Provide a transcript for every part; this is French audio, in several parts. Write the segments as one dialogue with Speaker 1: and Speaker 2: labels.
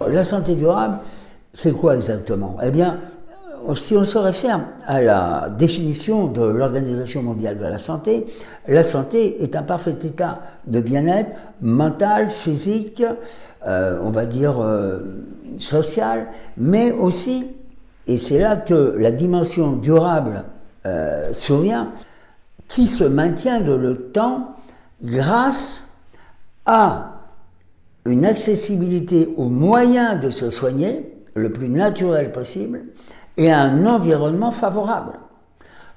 Speaker 1: La santé durable, c'est quoi exactement? Eh bien, si on se réfère à la définition de l'Organisation mondiale de la santé, la santé est un parfait état de bien-être mental, physique, euh, on va dire euh, social, mais aussi, et c'est là que la dimension durable euh, survient, qui se maintient de le temps grâce à une accessibilité aux moyens de se soigner le plus naturel possible, et un environnement favorable.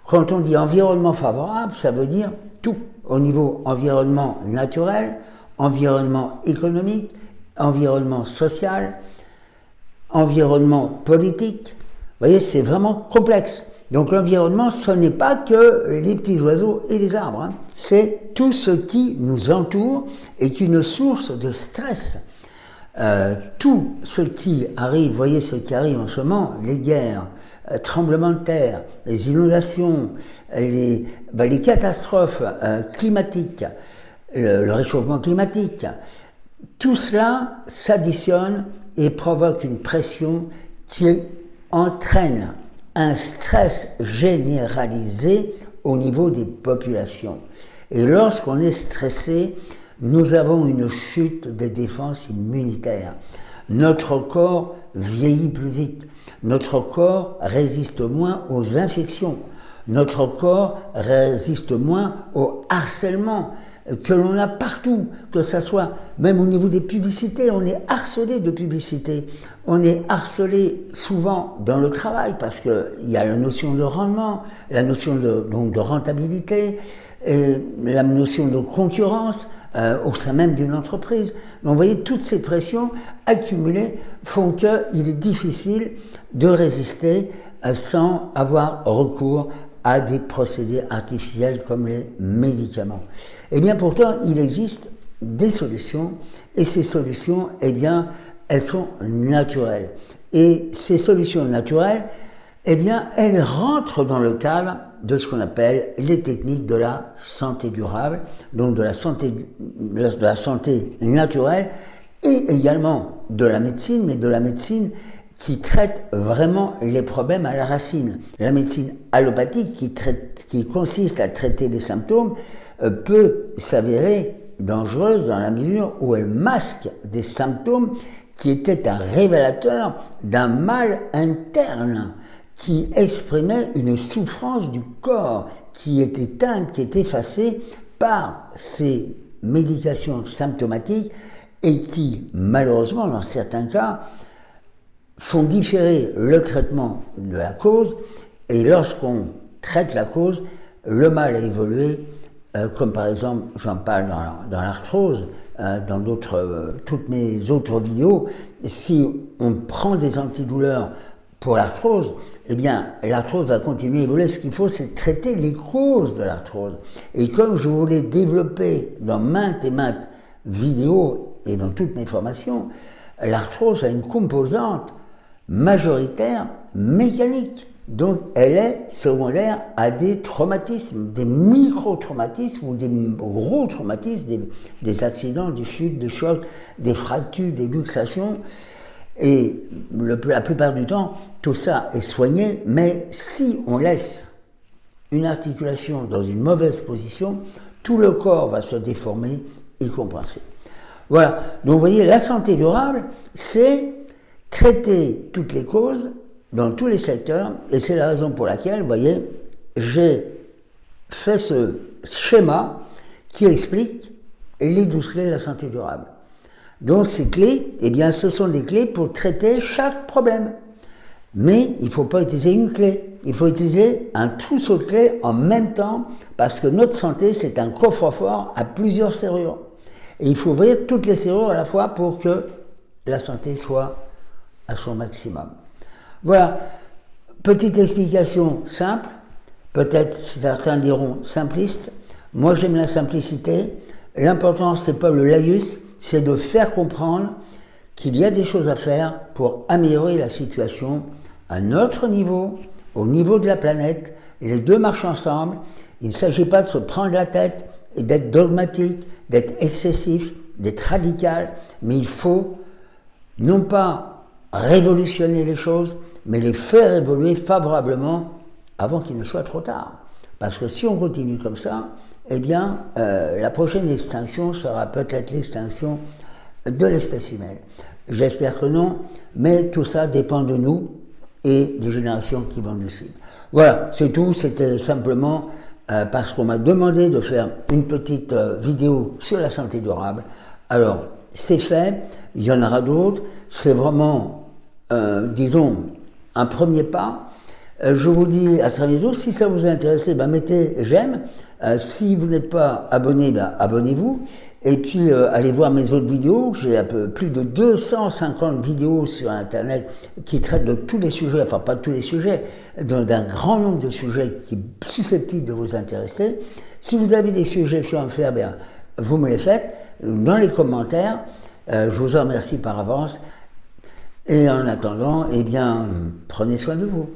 Speaker 1: Quand on dit environnement favorable, ça veut dire tout, au niveau environnement naturel, environnement économique, environnement social, environnement politique. Vous voyez, c'est vraiment complexe. Donc l'environnement, ce n'est pas que les petits oiseaux et les arbres, hein. c'est tout ce qui nous entoure et qui est une source de stress. Euh, tout ce qui arrive, voyez ce qui arrive en ce moment, les guerres, euh, tremblements de terre, les inondations, les, ben, catastrophes euh, climatiques, le, réchauffement climatique, tout cela s'additionne et provoque une pression qui entraîne un stress généralisé au niveau des populations. Et lorsqu'on est stressé, nous avons une chute des défenses immunitaires. Notre corps vieillit plus vite. Notre corps résiste moins aux infections. Notre corps résiste moins au harcèlement que l'on a partout, que ce soit même au niveau des publicités, on est harcelé de publicités. On est harcelé souvent dans le travail parce qu'il y a la notion de rendement, la notion de, donc de rentabilité, et la notion de concurrence euh, au sein même d'une entreprise. Donc, vous voyez, toutes ces pressions accumulées font qu'il est difficile de résister euh, sans avoir recours à des procédés artificiels comme les médicaments. Eh bien, pourtant, il existe des solutions et ces solutions, eh bien, elles sont naturelles. Et ces solutions naturelles, eh bien, elles rentrent dans le cadre de ce qu'on appelle les techniques de la santé durable, donc de la santé, de la santé naturelle et également de la médecine, mais de la médecine qui traite vraiment les problèmes à la racine. La médecine allopathique qui, consiste à traiter les symptômes euh, peut s'avérer dangereuse dans la mesure où elle masque des symptômes qui étaient un révélateur d'un mal interne qui exprimait une souffrance du corps qui est éteinte, qui est effacée par ces médications symptomatiques et qui, malheureusement, dans certains cas, font différer le traitement de la cause et lorsqu'on traite la cause, le mal a évolué, euh, comme par exemple, j'en parle dans, l'arthrose, euh, dans euh, toutes mes autres vidéos, si on prend des antidouleurs pour l'arthrose, eh bien, l'arthrose va continuer à évoluer. Ce qu'il faut, c'est traiter les causes de l'arthrose. Et comme je voulais développer dans maintes et maintes vidéos et dans toutes mes formations, l'arthrose a une composante majoritaire mécanique. Donc, elle est secondaire à des traumatismes, des micro-traumatismes ou des gros traumatismes, des, accidents, des chutes, des chocs, des fractures, des luxations. Et la plupart du temps, tout ça est soigné, mais si on laisse une articulation dans une mauvaise position, tout le corps va se déformer et compenser. Voilà, donc vous voyez, la santé durable, c'est traiter toutes les causes dans tous les secteurs, et c'est la raison pour laquelle, vous voyez, j'ai fait ce schéma qui explique les douze clés de la santé durable. Donc ces clés, eh bien, ce sont des clés pour traiter chaque problème. Mais il ne faut pas utiliser une clé. Il faut utiliser un trousseau de clés en même temps parce que notre santé, c'est un coffre-fort à plusieurs serrures. Et il faut ouvrir toutes les serrures à la fois pour que la santé soit à son maximum. Voilà. Petite explication simple. Peut-être certains diront simpliste. Moi, j'aime la simplicité. L'important, c'est pas le laïus, c'est de faire comprendre qu'il y a des choses à faire pour améliorer la situation à notre niveau, au niveau de la planète. Les deux marchent ensemble. Il ne s'agit pas de se prendre la tête et d'être dogmatique, d'être excessif, d'être radical, mais il faut non pas révolutionner les choses, mais les faire évoluer favorablement avant qu'il ne soit trop tard. Parce que si on continue comme ça, eh bien, euh, la prochaine extinction sera peut-être l'extinction de l'espèce humaine. J'espère que non, mais tout ça dépend de nous et des générations qui vont nous suivre. Voilà, c'est tout. C'était simplement euh, parce qu'on m'a demandé de faire une petite euh, vidéo sur la santé durable. Alors, c'est fait. Il y en aura d'autres. C'est vraiment, disons, un premier pas. je vous dis à très bientôt. Si ça vous a intéressé, ben, mettez j'aime. Euh, si vous n'êtes pas abonné, ben, abonnez-vous. Et puis, euh, allez voir mes autres vidéos. J'ai plus de 250 vidéos sur Internet qui traitent de tous les sujets, enfin pas de tous les sujets, d'un grand nombre de sujets qui sont susceptibles de vous intéresser. Si vous avez des suggestions à me faire, bien, vous me les faites dans les commentaires. Euh, je vous en remercie par avance. Et en attendant, eh bien, prenez soin de vous.